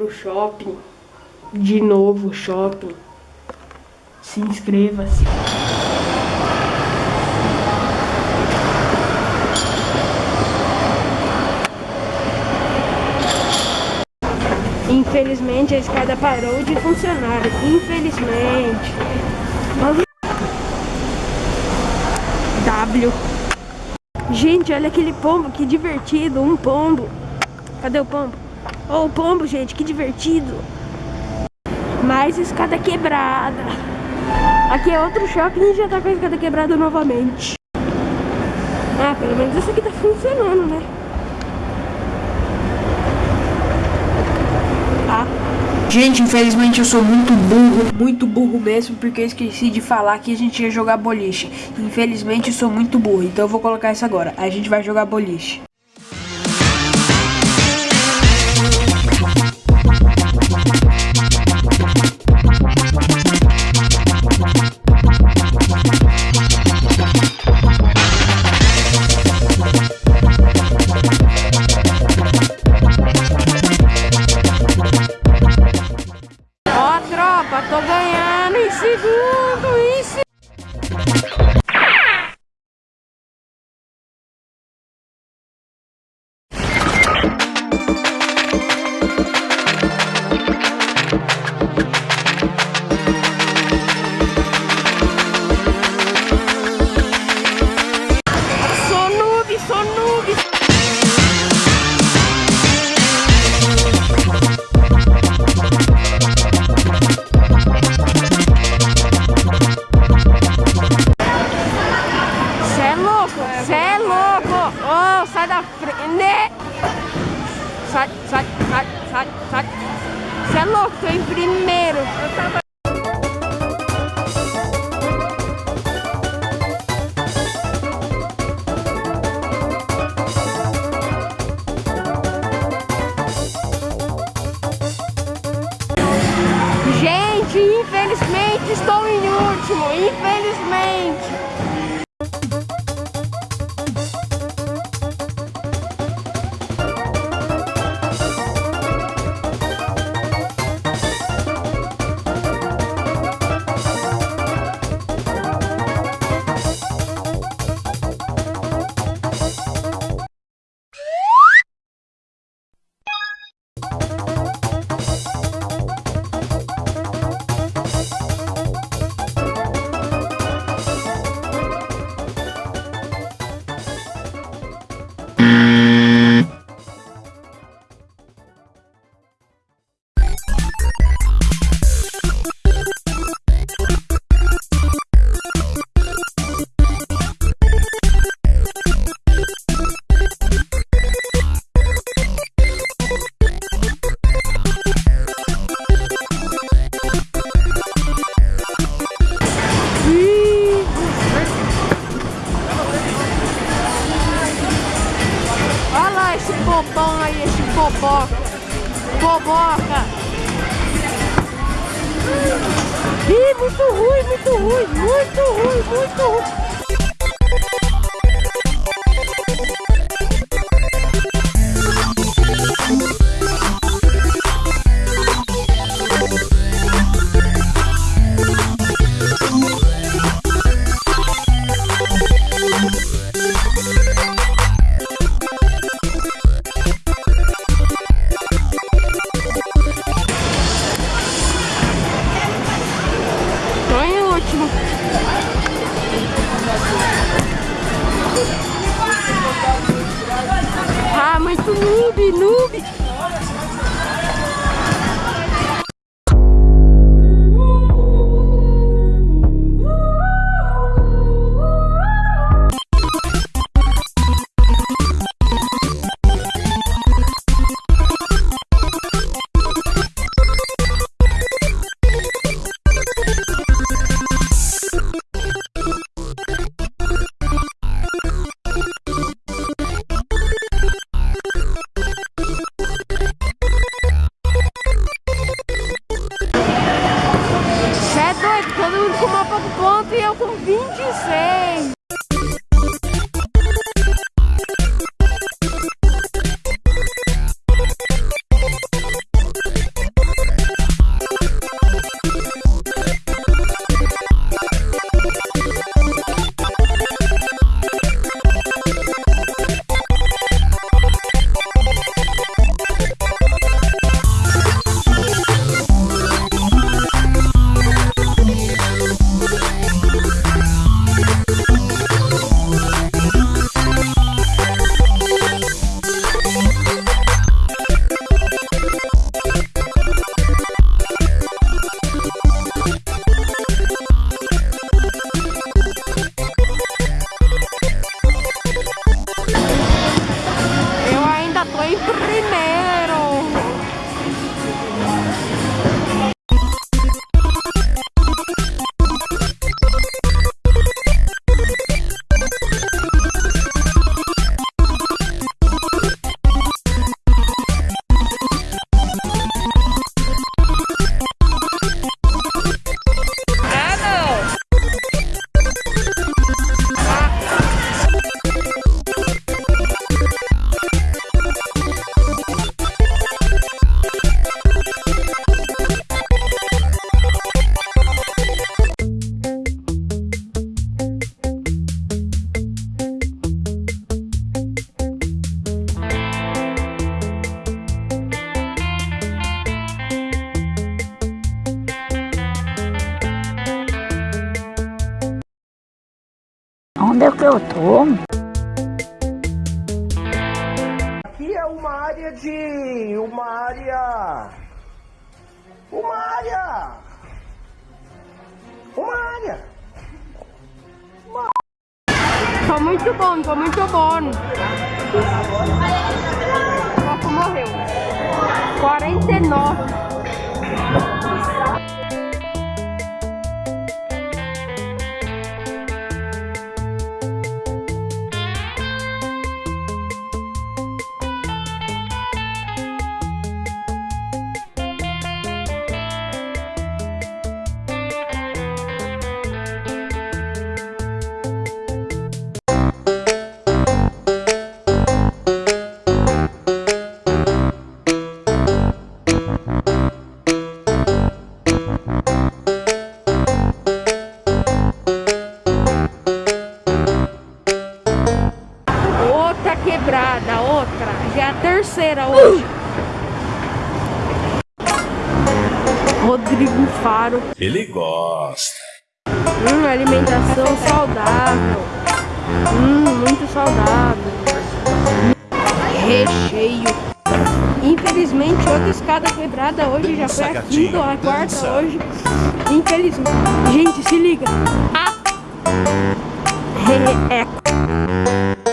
pro shopping. De novo, shopping. Se inscreva-se. Infelizmente a escada parou de funcionar. Infelizmente. W. Gente, olha aquele pombo, que divertido. Um pombo. Cadê o pombo? Oh, o pombo, gente, que divertido. Mais escada quebrada. Aqui é outro shopping e já tá com a escada quebrada novamente. Ah, pelo menos essa aqui tá funcionando, né? Gente, infelizmente eu sou muito burro, muito burro mesmo, porque eu esqueci de falar que a gente ia jogar boliche. Infelizmente eu sou muito burro, então eu vou colocar isso agora. A gente vai jogar boliche. Tô em primeiro. Eu tava... Gente, infelizmente estou em último, infelizmente. Ih, muito ruim, muito ruim, muito ruim, muito ruim. noob. É doido, todo mundo com uma pouco ponto e eu com 26. Eu tô. Aqui é uma área de. uma área. Uma área. Uma área. Foi muito bom, foi muito bom. O morreu. 49. quebrada, outra, já é a terceira hoje. Rodrigo Faro. Ele gosta. Hum, alimentação saudável. Hum, muito saudável. Recheio. Infelizmente, outra escada quebrada hoje já foi a quinta a quarta hoje. Infelizmente. Gente, se liga. Ah. É.